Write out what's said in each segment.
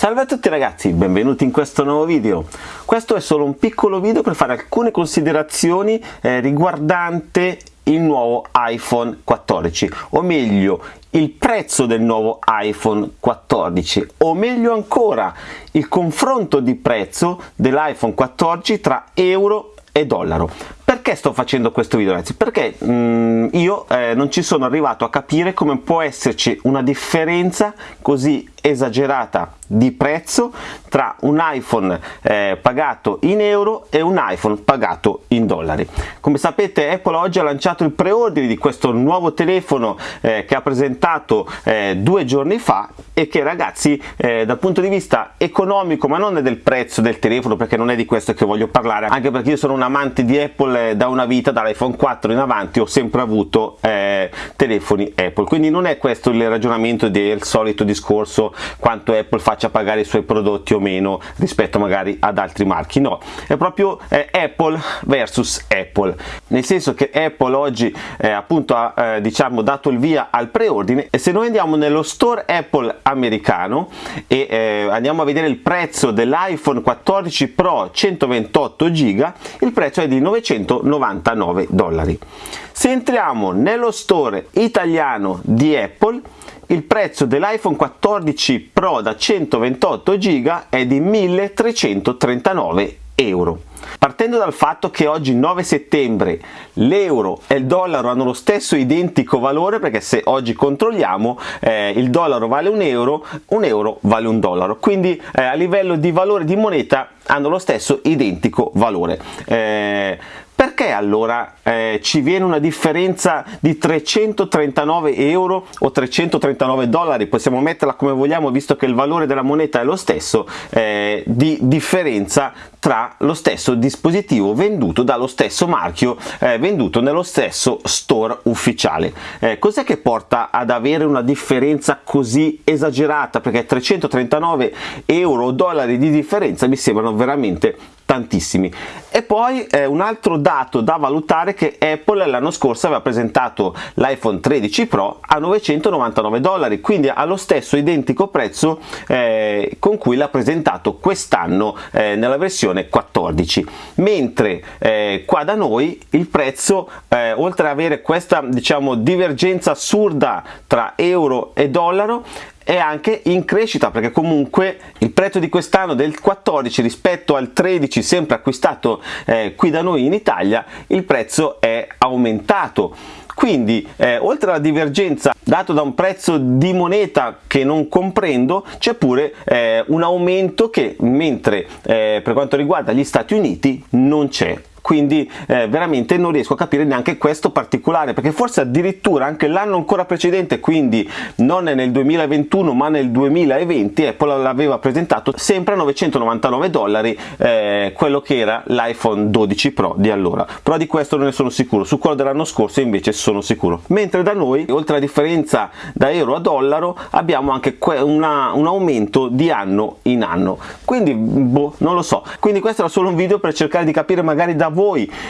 Salve a tutti ragazzi, benvenuti in questo nuovo video. Questo è solo un piccolo video per fare alcune considerazioni eh, riguardante il nuovo iPhone 14 o meglio il prezzo del nuovo iPhone 14 o meglio ancora il confronto di prezzo dell'iPhone 14 tra euro e dollaro perché sto facendo questo video ragazzi? Perché mh, mm, io eh, non ci sono arrivato a capire come può esserci una differenza così esagerata di prezzo tra un iPhone eh, pagato in euro e un iPhone pagato in dollari. Come sapete Apple oggi ha lanciato il preordine di questo nuovo telefono eh, che ha presentato eh, due giorni fa e che ragazzi eh, dal punto di vista economico ma non del prezzo del telefono perché non è di questo che voglio parlare anche perché io sono un amante di Apple eh, da una vita dall'iPhone 4 in avanti ho sempre avuto eh, telefoni Apple quindi non è questo il ragionamento del solito discorso quanto Apple faccia pagare i suoi prodotti o meno rispetto magari ad altri marchi. No è proprio eh, Apple versus Apple. Nel senso che Apple oggi eh, appunto ha eh, diciamo dato il via al preordine e se noi andiamo nello store Apple americano e eh, andiamo a vedere il prezzo dell'iPhone 14 Pro 128 giga il prezzo è di 999 dollari. Se entriamo nello store italiano di Apple il prezzo dell'iPhone 14 Pro da 128 GB è di 1339 euro. Partendo dal fatto che oggi 9 settembre l'euro e il dollaro hanno lo stesso identico valore perché se oggi controlliamo eh, il dollaro vale un euro, un euro vale un dollaro quindi eh, a livello di valore di moneta hanno lo stesso identico valore. Eh, perché allora eh, ci viene una differenza di 339 euro o 339 dollari? Possiamo metterla come vogliamo visto che il valore della moneta è lo stesso eh, di differenza tra lo stesso dispositivo venduto dallo stesso marchio eh, venduto nello stesso store ufficiale. Eh, cos'è che porta ad avere una differenza così esagerata? Perché 339 euro o dollari di differenza mi sembrano veramente tantissimi. E poi eh, un altro dato da valutare che Apple l'anno scorso aveva presentato l'iPhone 13 Pro a 999 dollari quindi allo stesso identico prezzo eh, con cui l'ha presentato quest'anno eh, nella versione 14 mentre eh, qua da noi il prezzo eh, oltre ad avere questa diciamo divergenza assurda tra euro e dollaro è anche in crescita perché comunque il prezzo di quest'anno del 14 rispetto al 13 sempre acquistato eh, qui da noi in Italia il prezzo è aumentato. Quindi eh, oltre alla divergenza dato da un prezzo di moneta che non comprendo c'è pure eh, un aumento che mentre eh, per quanto riguarda gli Stati Uniti non c'è quindi eh, veramente non riesco a capire neanche questo particolare perché forse addirittura anche l'anno ancora precedente quindi non nel 2021 ma nel 2020 Apple l'aveva presentato sempre a 999 dollari eh, quello che era l'iPhone 12 Pro di allora. Però di questo non ne sono sicuro. Su quello dell'anno scorso invece sono sicuro. Mentre da noi oltre alla differenza da euro a dollaro abbiamo anche una, un aumento di anno in anno. Quindi boh non lo so. Quindi questo era solo un video per cercare di capire magari da voi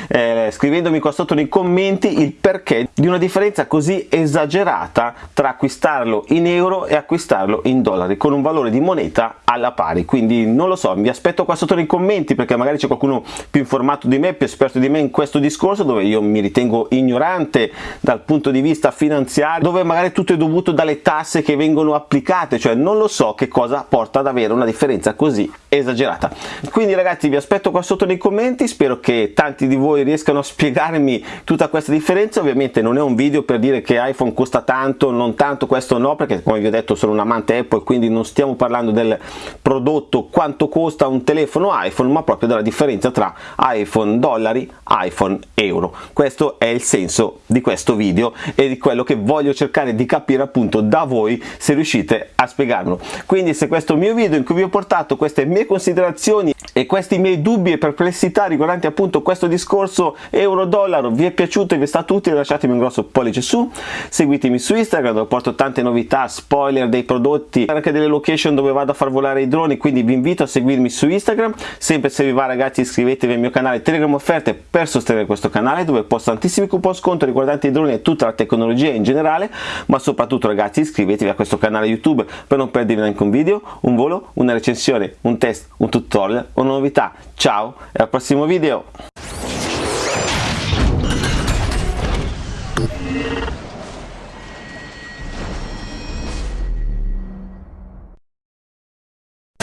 eh, scrivendomi qua sotto nei commenti il perché di una differenza così esagerata tra acquistarlo in euro e acquistarlo in dollari con un valore di moneta alla pari. Quindi non lo so vi aspetto qua sotto nei commenti perché magari c'è qualcuno più informato di me più esperto di me in questo discorso dove io mi ritengo ignorante dal punto di vista finanziario dove magari tutto è dovuto dalle tasse che vengono applicate. Cioè non lo so che cosa porta ad avere una differenza così esagerata. Quindi ragazzi vi aspetto qua sotto nei commenti. Spero che tanti di voi riescano a spiegarmi tutta questa differenza. Ovviamente non è un video per dire che iPhone costa tanto non tanto questo no perché come vi ho detto sono un amante Apple quindi non stiamo parlando del prodotto quanto costa un telefono iPhone ma proprio della differenza tra iPhone dollari iPhone euro. Questo è il senso di questo video e di quello che voglio cercare di capire appunto da voi se riuscite a spiegarlo. Quindi se questo mio video in cui vi ho portato queste mie considerazioni e questi miei dubbi e perplessità riguardanti appunto questo discorso euro dollaro vi è piaciuto e vi è stato utile lasciatemi un grosso pollice su, seguitemi su Instagram dove porto tante novità, spoiler dei prodotti, anche delle location dove vado a far volare i droni, quindi vi invito a seguirmi su Instagram, sempre se vi va ragazzi iscrivetevi al mio canale Telegram Offerte per sostenere questo canale dove posto tantissimi coupon sconto riguardanti i droni e tutta la tecnologia in generale, ma soprattutto ragazzi iscrivetevi a questo canale YouTube per non perdervi neanche un video, un volo, una recensione, un test, un tutorial, una novità. Ciao e al prossimo video!